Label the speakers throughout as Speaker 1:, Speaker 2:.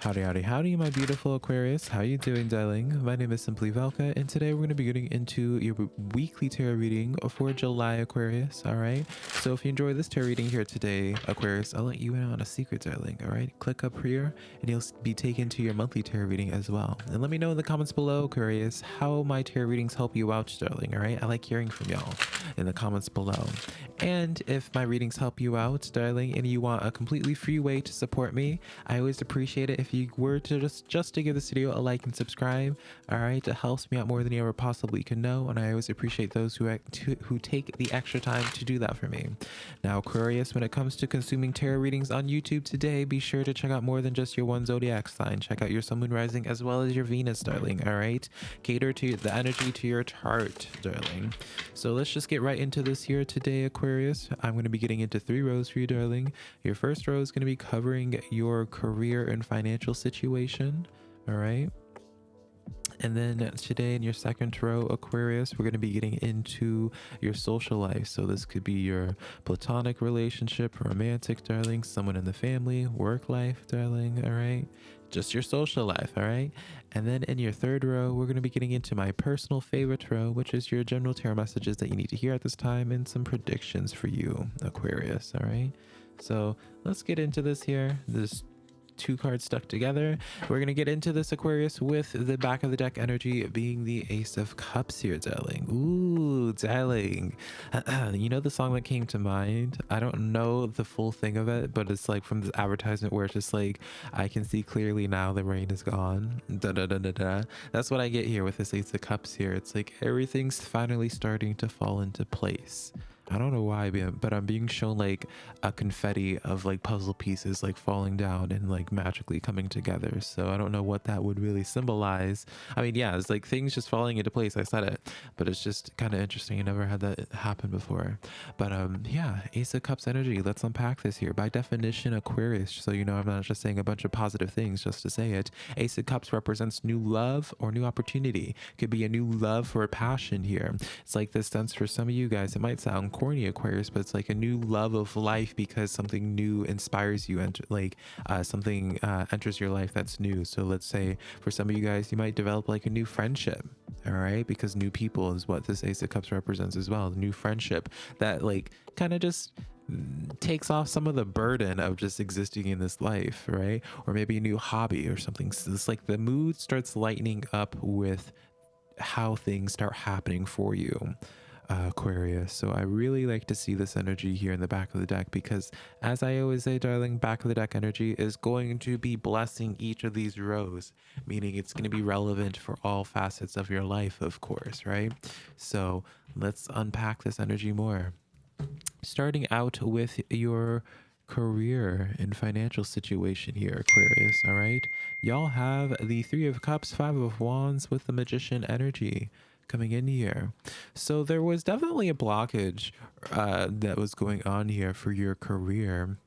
Speaker 1: Howdy, howdy, howdy, my beautiful Aquarius. How you doing, darling? My name is Simply Velka, and today we're going to be getting into your weekly tarot reading for July, Aquarius, all right? So if you enjoy this tarot reading here today, Aquarius, I'll let you in on a secret, darling, all right? Click up here, and you'll be taken to your monthly tarot reading as well. And let me know in the comments below, Aquarius, how my tarot readings help you out, darling, all right? I like hearing from y'all in the comments below. And if my readings help you out, darling, and you want a completely free way to support me, I always appreciate it if if you were to just just to give this video a like and subscribe all right it helps me out more than you ever possibly can know and i always appreciate those who who take the extra time to do that for me. Now aquarius when it comes to consuming tarot readings on youtube today be sure to check out more than just your one zodiac sign. Check out your sun moon rising as well as your venus darling all right cater to the energy to your chart darling. So let's just get right into this here today aquarius. I'm going to be getting into three rows for you darling. Your first row is going to be covering your career and financial financial situation. All right. And then today in your second row, Aquarius, we're going to be getting into your social life. So this could be your platonic relationship, romantic, darling, someone in the family, work life, darling. All right. Just your social life. All right. And then in your third row, we're going to be getting into my personal favorite row, which is your general tarot messages that you need to hear at this time and some predictions for you, Aquarius. All right. So let's get into this here. This two cards stuck together. We're going to get into this Aquarius with the back of the deck energy being the Ace of Cups here, darling. Ooh, darling. you know the song that came to mind? I don't know the full thing of it, but it's like from the advertisement where it's just like, I can see clearly now the rain is gone. Da, da, da, da, da. That's what I get here with this Ace of Cups here. It's like everything's finally starting to fall into place. I don't know why, but I'm being shown like a confetti of like puzzle pieces like falling down and like magically coming together. So I don't know what that would really symbolize. I mean, yeah, it's like things just falling into place. I said it, but it's just kind of interesting. I never had that happen before. But um, yeah, Ace of Cups energy. Let's unpack this here. By definition, Aquarius. So you know, I'm not just saying a bunch of positive things just to say it. Ace of Cups represents new love or new opportunity. Could be a new love or a passion here. It's like this sense for some of you guys. It might sound corny Aquarius, but it's like a new love of life because something new inspires you and like uh, something uh, enters your life that's new. So let's say for some of you guys, you might develop like a new friendship, all right? Because new people is what this Ace of Cups represents as well. New friendship that like kind of just takes off some of the burden of just existing in this life, right? Or maybe a new hobby or something. So it's like the mood starts lightening up with how things start happening for you Aquarius. So I really like to see this energy here in the back of the deck because as I always say, darling, back of the deck energy is going to be blessing each of these rows, meaning it's going to be relevant for all facets of your life, of course, right? So let's unpack this energy more. Starting out with your career and financial situation here, Aquarius, all right? Y'all have the Three of Cups, Five of Wands with the Magician energy coming in here. So there was definitely a blockage uh, that was going on here for your career.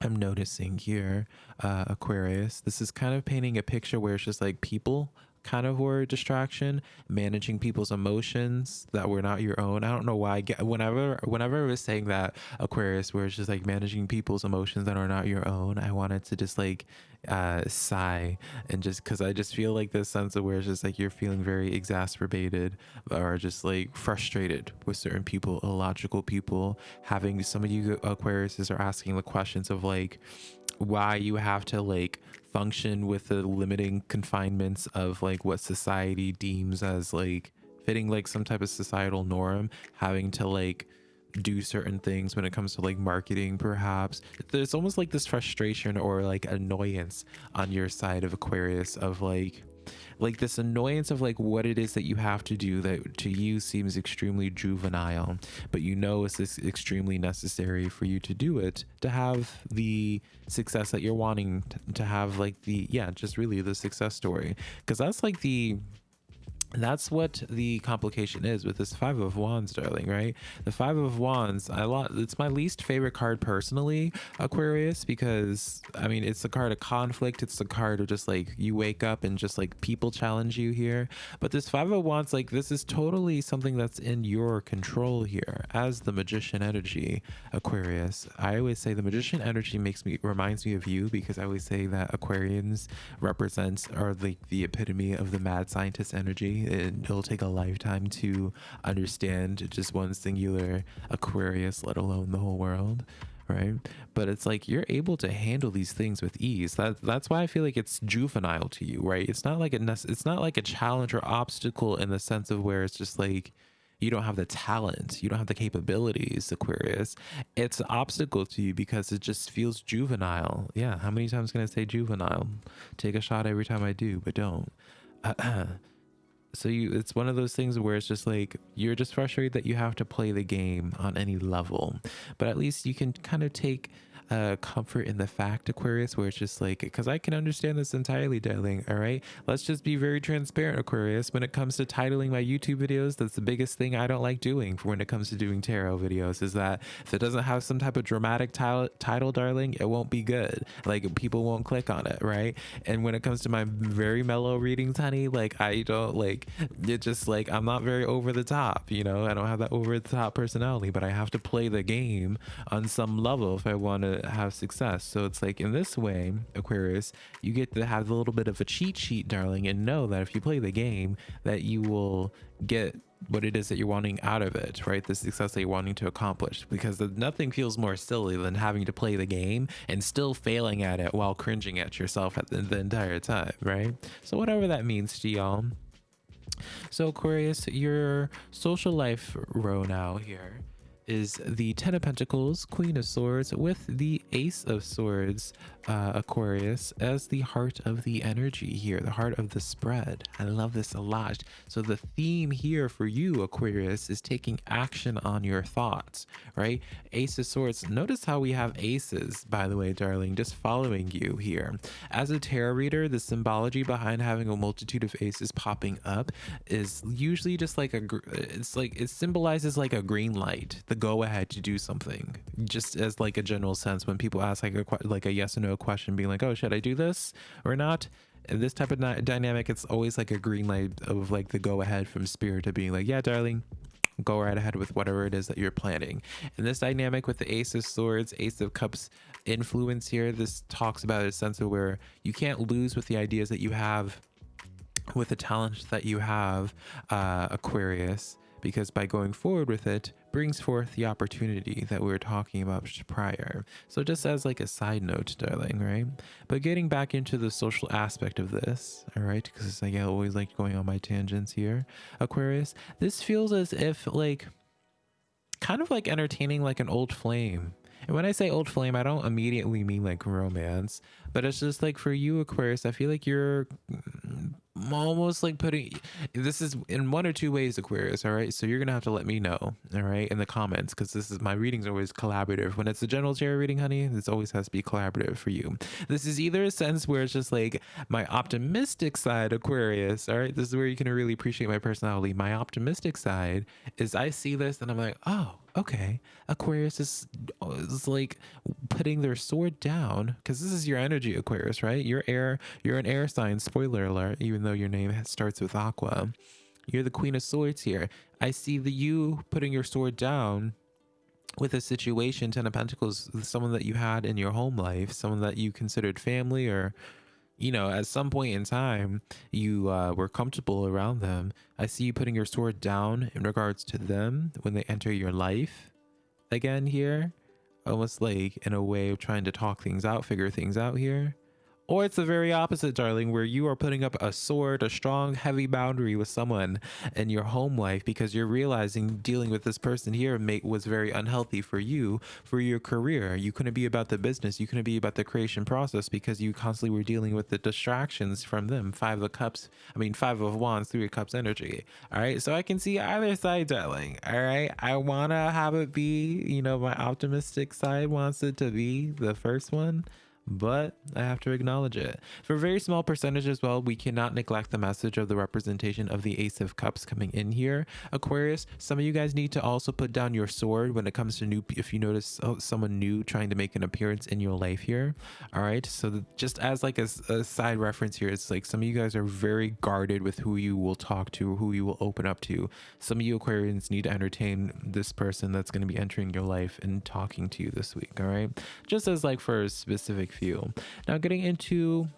Speaker 1: I'm noticing here, uh, Aquarius. This is kind of painting a picture where it's just like people kind of were a distraction managing people's emotions that were not your own. I don't know why get whenever whenever i was saying that aquarius where it's just like managing people's emotions that are not your own i wanted to just like uh sigh and just because i just feel like this sense of where it's just like you're feeling very exacerbated or just like frustrated with certain people illogical people. Having some of you aquariuses are asking the questions of like why you have to like function with the limiting confinements of like what society deems as like fitting like some type of societal norm having to like do certain things when it comes to like marketing perhaps. There's almost like this frustration or like annoyance on your side of aquarius of like like this annoyance of like what it is that you have to do that to you seems extremely juvenile but you know it's this extremely necessary for you to do it to have the success that you're wanting to, to have like the yeah just really the success story. Because that's like the that's what the complication is with this five of wands darling right? The five of wands i lot it's my least favorite card personally aquarius because i mean it's a card of conflict. It's a card of just like you wake up and just like people challenge you here. But this five of wands like this is totally something that's in your control here. As the magician energy aquarius i always say the magician energy makes me reminds me of you because i always say that aquarians represent are like the epitome of the mad scientist energy it'll take a lifetime to understand just one singular Aquarius, let alone the whole world right? But it's like you're able to handle these things with ease. That that's why i feel like it's juvenile to you right? It's not like a it's not like a challenge or obstacle in the sense of where it's just like you don't have the talent you don't have the capabilities aquarius. It's an obstacle to you because it just feels juvenile. Yeah how many times can i say juvenile? Take a shot every time i do but don't so you it's one of those things where it's just like you're just frustrated that you have to play the game on any level but at least you can kind of take uh, comfort in the fact, Aquarius, where it's just like, because I can understand this entirely, darling. All right. Let's just be very transparent, Aquarius. When it comes to titling my YouTube videos, that's the biggest thing I don't like doing for when it comes to doing tarot videos is that if it doesn't have some type of dramatic title, title darling, it won't be good. Like people won't click on it. Right. And when it comes to my very mellow readings, honey, like I don't like it just like I'm not very over the top, you know, I don't have that over the top personality, but I have to play the game on some level if I want to have success. So it's like in this way, Aquarius, you get to have a little bit of a cheat sheet, darling, and know that if you play the game, that you will get what it is that you're wanting out of it, right? The success that you're wanting to accomplish. Because nothing feels more silly than having to play the game and still failing at it while cringing at yourself at the, the entire time, right? So whatever that means to y'all. So Aquarius, your social life row now here is the Ten of Pentacles, Queen of Swords, with the Ace of Swords, uh, Aquarius, as the heart of the energy here, the heart of the spread. I love this a lot. So the theme here for you, Aquarius, is taking action on your thoughts, right? Ace of Swords. Notice how we have aces, by the way, darling, just following you here. As a tarot reader, the symbology behind having a multitude of aces popping up is usually just like a, it's like, it symbolizes like a green light, the go ahead to do something. Just as like a general sense when people ask like a like a yes or no question being like oh should i do this or not? And this type of dynamic it's always like a green light of like the go ahead from spirit to being like yeah darling go right ahead with whatever it is that you're planning. And this dynamic with the ace of swords ace of cups influence here this talks about a sense of where you can't lose with the ideas that you have with the talent that you have uh aquarius because by going forward with it brings forth the opportunity that we were talking about prior. So just as like a side note, darling, right? But getting back into the social aspect of this, all right, because like I always like going on my tangents here, Aquarius, this feels as if like kind of like entertaining like an old flame. And when I say old flame, I don't immediately mean like romance, but it's just like for you, Aquarius, I feel like you're almost like putting this is in one or two ways aquarius all right? So you're gonna have to let me know all right in the comments because this is my readings always collaborative. When it's a general tarot reading honey this always has to be collaborative for you. This is either a sense where it's just like my optimistic side aquarius all right? This is where you can really appreciate my personality. My optimistic side is i see this and i'm like oh okay aquarius is, uh, is like putting their sword down because this is your energy aquarius right? You're air you're an air sign spoiler alert even though your name starts with aqua. You're the queen of swords here. I see the you putting your sword down with a situation ten of pentacles someone that you had in your home life someone that you considered family or you know, at some point in time, you uh, were comfortable around them. I see you putting your sword down in regards to them when they enter your life again here. Almost like in a way of trying to talk things out, figure things out here. Or it's the very opposite, darling, where you are putting up a sword, a strong, heavy boundary with someone in your home life because you're realizing dealing with this person here mate was very unhealthy for you, for your career. You couldn't be about the business. You couldn't be about the creation process because you constantly were dealing with the distractions from them. Five of cups, I mean, five of wands, three of cups energy. All right. So I can see either side, darling. All right. I want to have it be, you know, my optimistic side wants it to be the first one but I have to acknowledge it. For a very small percentage as well, we cannot neglect the message of the representation of the Ace of Cups coming in here. Aquarius, some of you guys need to also put down your sword when it comes to new, if you notice someone new trying to make an appearance in your life here. All right. So just as like a, a side reference here, it's like some of you guys are very guarded with who you will talk to, who you will open up to. Some of you Aquarians need to entertain this person that's going to be entering your life and talking to you this week. All right. Just as like for a specific few. Now getting into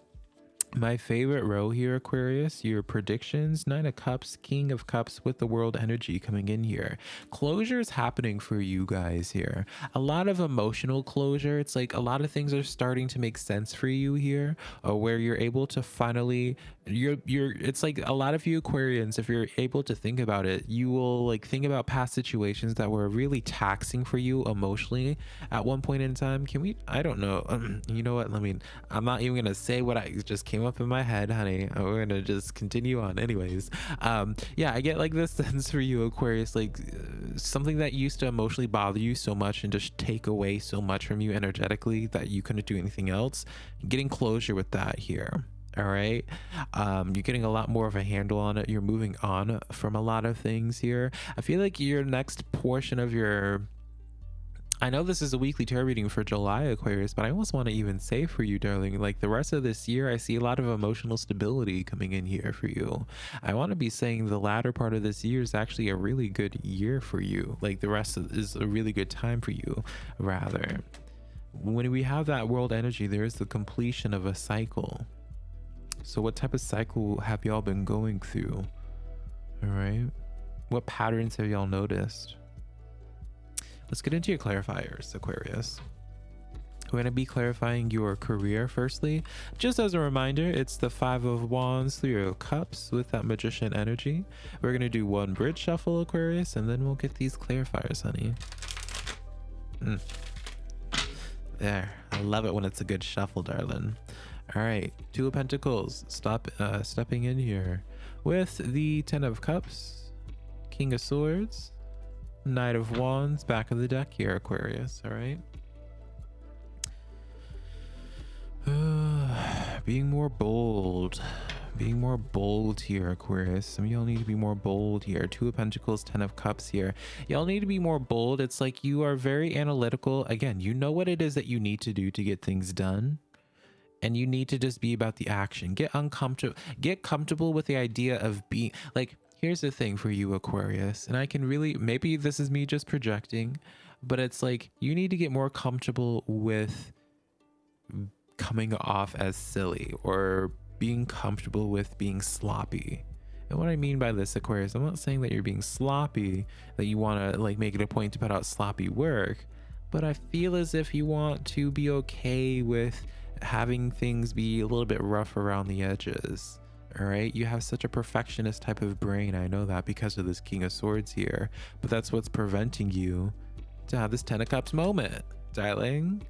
Speaker 1: my favorite row here, Aquarius, your predictions, Nine of Cups, King of Cups with the world energy coming in here. Closure is happening for you guys here. A lot of emotional closure. It's like a lot of things are starting to make sense for you here, uh, where you're able to finally you're you're it's like a lot of you aquarians if you're able to think about it you will like think about past situations that were really taxing for you emotionally at one point in time. Can we i don't know um, you know what? Let me i'm not even gonna say what i just came up in my head honey. We're gonna just continue on anyways. Um yeah i get like this sense for you aquarius like uh, something that used to emotionally bother you so much and just take away so much from you energetically that you couldn't do anything else. Getting closure with that here all right um, you're getting a lot more of a handle on it you're moving on from a lot of things here i feel like your next portion of your I know this is a weekly tarot reading for July Aquarius, but I almost want to even say for you, darling, like the rest of this year, I see a lot of emotional stability coming in here for you. I want to be saying the latter part of this year is actually a really good year for you. Like the rest of, is a really good time for you, rather. When we have that world energy, there is the completion of a cycle. So what type of cycle have y'all been going through? All right. What patterns have y'all noticed? Let's get into your clarifiers, Aquarius. We're going to be clarifying your career firstly. Just as a reminder, it's the Five of Wands, Three of Cups with that Magician energy. We're going to do one bridge shuffle, Aquarius, and then we'll get these clarifiers, honey. Mm. There. I love it when it's a good shuffle, darling. All right, Two of Pentacles, stop uh, stepping in here with the Ten of Cups, King of Swords, Knight of Wands, back of the deck here, Aquarius. All right. Being more bold. Being more bold here, Aquarius. Some of y'all need to be more bold here. Two of Pentacles, Ten of Cups here. Y'all need to be more bold. It's like you are very analytical. Again, you know what it is that you need to do to get things done and you need to just be about the action. Get uncomfortable get comfortable with the idea of being like here's the thing for you aquarius and i can really maybe this is me just projecting but it's like you need to get more comfortable with coming off as silly or being comfortable with being sloppy. And what I mean by this, Aquarius, I'm not saying that you're being sloppy, that you want to like make it a point to put out sloppy work, but I feel as if you want to be okay with having things be a little bit rough around the edges. All right, you have such a perfectionist type of brain. I know that because of this King of Swords here, but that's what's preventing you to have this Ten of Cups moment, darling.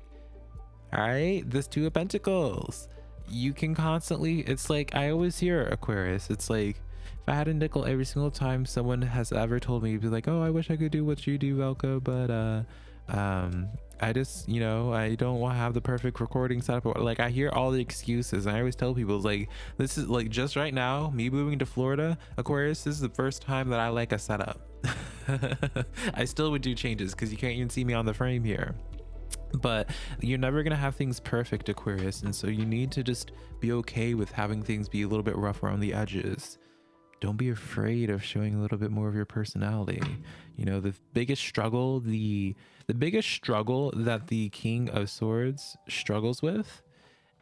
Speaker 1: All right, this Two of Pentacles. You can constantly, it's like I always hear Aquarius. It's like if I had a nickel every single time someone has ever told me, be like, oh, I wish I could do what you do, Velka, but uh, um, I just, you know, I don't want to have the perfect recording setup. Like I hear all the excuses. I always tell people like, this is like just right now, me moving to Florida, Aquarius, this is the first time that I like a setup. I still would do changes because you can't even see me on the frame here. But you're never going to have things perfect, Aquarius. And so you need to just be okay with having things be a little bit rough around the edges don't be afraid of showing a little bit more of your personality. You know the biggest struggle the the biggest struggle that the king of swords struggles with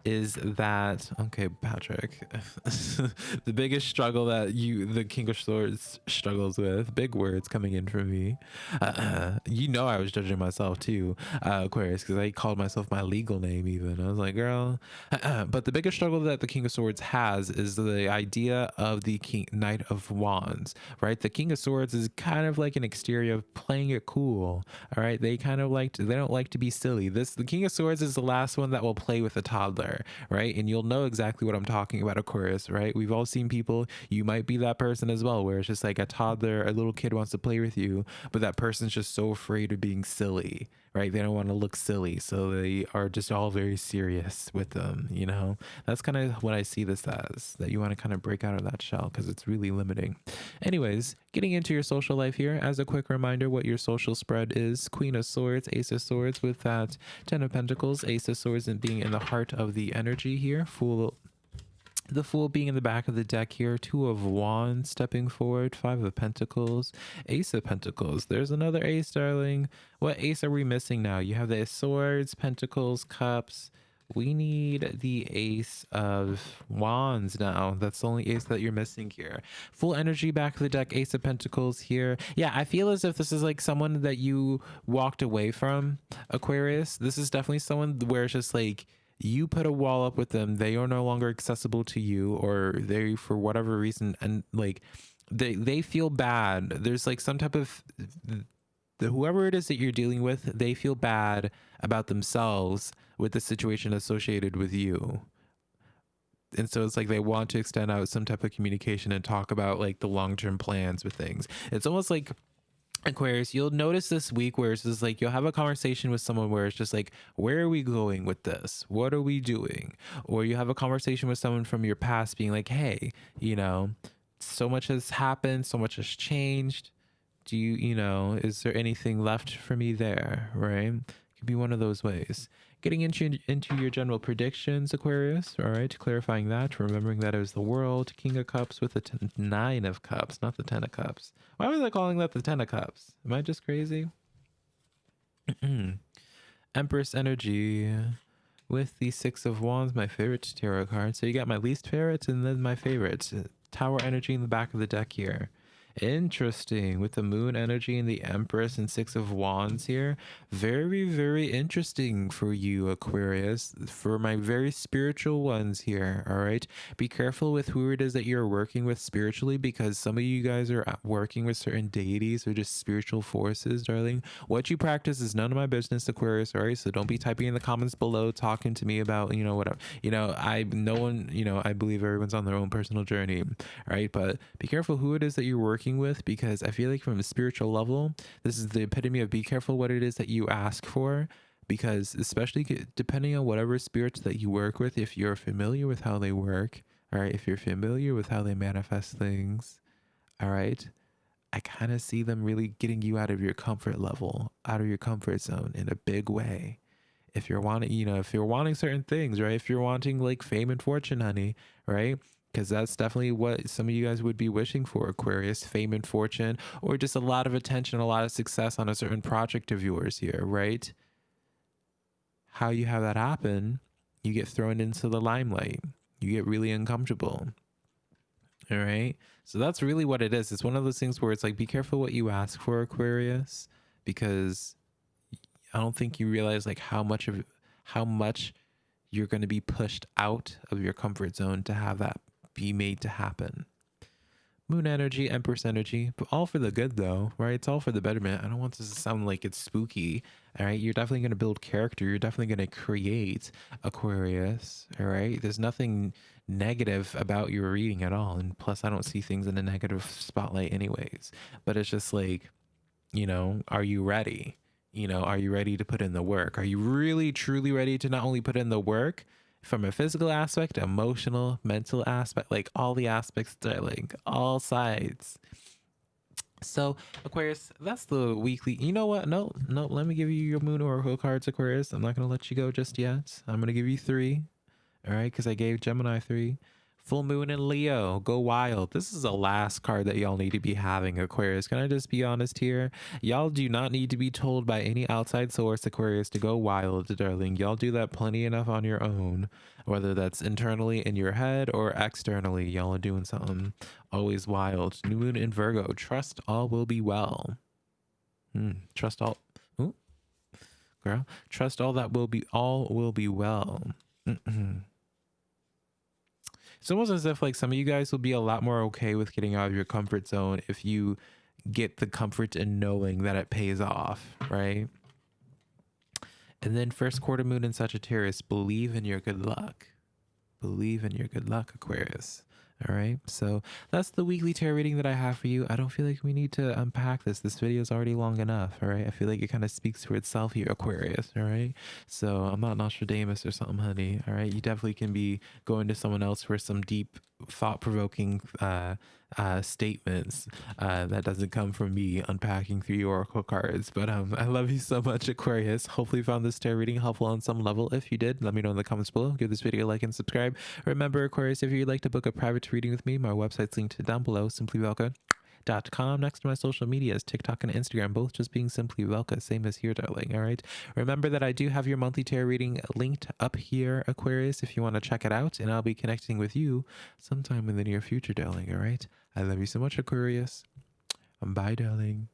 Speaker 1: is that okay patrick the biggest struggle that you the king of swords struggles with big words coming in from me. Uh, you know i was judging myself too uh, aquarius because i called myself my legal name even. I was like girl but the biggest struggle that the king of swords has is the idea of the king knight of wands right? The king of swords is kind of like an exterior of playing it cool all right? They kind of like to, they don't like to be silly. This the king of swords is the last one that will play with a toddler right? And you'll know exactly what I'm talking about, Aquarius, right? We've all seen people, you might be that person as well, where it's just like a toddler, a little kid wants to play with you, but that person's just so afraid of being silly, right? They don't want to look silly. So they are just all very serious with them, you know? That's kind of what I see this as that you want to kind of break out of that shell because it's really limiting. Anyways, getting into your social life here, as a quick reminder, what your social spread is Queen of Swords, Ace of Swords with that Ten of Pentacles, Ace of Swords, and being in the heart of the energy here, Fool the Fool being in the back of the deck here, Two of Wands stepping forward, Five of Pentacles, Ace of Pentacles. There's another Ace, darling. What Ace are we missing now? You have the Swords, Pentacles, Cups. We need the Ace of Wands now. That's the only Ace that you're missing here. Fool energy back of the deck, Ace of Pentacles here. Yeah, I feel as if this is like someone that you walked away from, Aquarius. This is definitely someone where it's just like you put a wall up with them they are no longer accessible to you or they for whatever reason and like they they feel bad. There's like some type of the whoever it is that you're dealing with they feel bad about themselves with the situation associated with you. And so it's like they want to extend out some type of communication and talk about like the long-term plans with things. It's almost like Aquarius, you'll notice this week where it's just like you'll have a conversation with someone where it's just like, where are we going with this? What are we doing? Or you have a conversation with someone from your past being like, hey, you know, so much has happened, so much has changed. Do you, you know, is there anything left for me there? Right? It could be one of those ways getting into into your general predictions aquarius. All right clarifying that remembering that it was the world king of cups with the ten, nine of cups not the ten of cups. Why was i calling that the ten of cups? Am i just crazy? Empress energy with the six of wands my favorite tarot card. So you got my least favorite and then my favorite tower energy in the back of the deck here Interesting. With the moon energy and the empress and six of wands here. Very, very interesting for you, Aquarius. For my very spiritual ones here. All right. Be careful with who it is that you're working with spiritually because some of you guys are working with certain deities or just spiritual forces, darling. What you practice is none of my business, Aquarius. All right. So don't be typing in the comments below talking to me about, you know, whatever. You know, I, no one, you know, I believe everyone's on their own personal journey. All right. But be careful who it is that you're working working with because I feel like from a spiritual level, this is the epitome of be careful what it is that you ask for because especially depending on whatever spirits that you work with, if you're familiar with how they work, all right, if you're familiar with how they manifest things, all right, I kind of see them really getting you out of your comfort level, out of your comfort zone in a big way. If you're wanting, you know, if you're wanting certain things, right? If you're wanting like fame and fortune, honey, right? Because that's definitely what some of you guys would be wishing for Aquarius fame and fortune, or just a lot of attention, a lot of success on a certain project of yours here, right? How you have that happen, you get thrown into the limelight, you get really uncomfortable. All right. So that's really what it is. It's one of those things where it's like, be careful what you ask for, Aquarius, because I don't think you realize like how much of how much you're going to be pushed out of your comfort zone to have that be made to happen. Moon energy, Empress energy, but all for the good though, right? It's all for the betterment. I don't want this to sound like it's spooky, all right? You're definitely going to build character. You're definitely going to create Aquarius, all right? There's nothing negative about your reading at all. And plus, I don't see things in a negative spotlight anyways. But it's just like, you know, are you ready? You know, are you ready to put in the work? Are you really, truly ready to not only put in the work, from a physical aspect, emotional, mental aspect, like all the aspects, like all sides. So Aquarius, that's the weekly. You know what? No, no. Let me give you your Moon Oracle cards, Aquarius. I'm not gonna let you go just yet. I'm gonna give you three. All right, because I gave Gemini three. Full moon in Leo, go wild. This is the last card that y'all need to be having, Aquarius. Can I just be honest here? Y'all do not need to be told by any outside source, Aquarius, to go wild, darling. Y'all do that plenty enough on your own, whether that's internally in your head or externally. Y'all are doing something always wild. New moon in Virgo, trust all will be well. Hmm. Trust all. Ooh. Girl, trust all that will be all will be well. Mm. It's almost as if like some of you guys will be a lot more okay with getting out of your comfort zone if you get the comfort in knowing that it pays off, right? And then first quarter moon in Sagittarius, believe in your good luck. Believe in your good luck, Aquarius. All right. So that's the weekly tarot reading that I have for you. I don't feel like we need to unpack this. This video is already long enough. All right. I feel like it kind of speaks for itself here, Aquarius. All right. So I'm not Nostradamus or something, honey. All right. You definitely can be going to someone else for some deep, thought provoking uh, uh, statements uh, that doesn't come from me unpacking three oracle cards. But um, I love you so much, Aquarius. Hopefully, you found this tarot reading helpful on some level. If you did, let me know in the comments below. Give this video a like and subscribe. Remember, Aquarius, if you'd like to book a private reading with me, my website's linked down below. Simply Velka dot com next to my social medias tiktok and instagram both just being simply velka same as here darling all right remember that i do have your monthly tarot reading linked up here aquarius if you want to check it out and i'll be connecting with you sometime in the near future darling all right I love you so much, Aquarius. Bye, darling.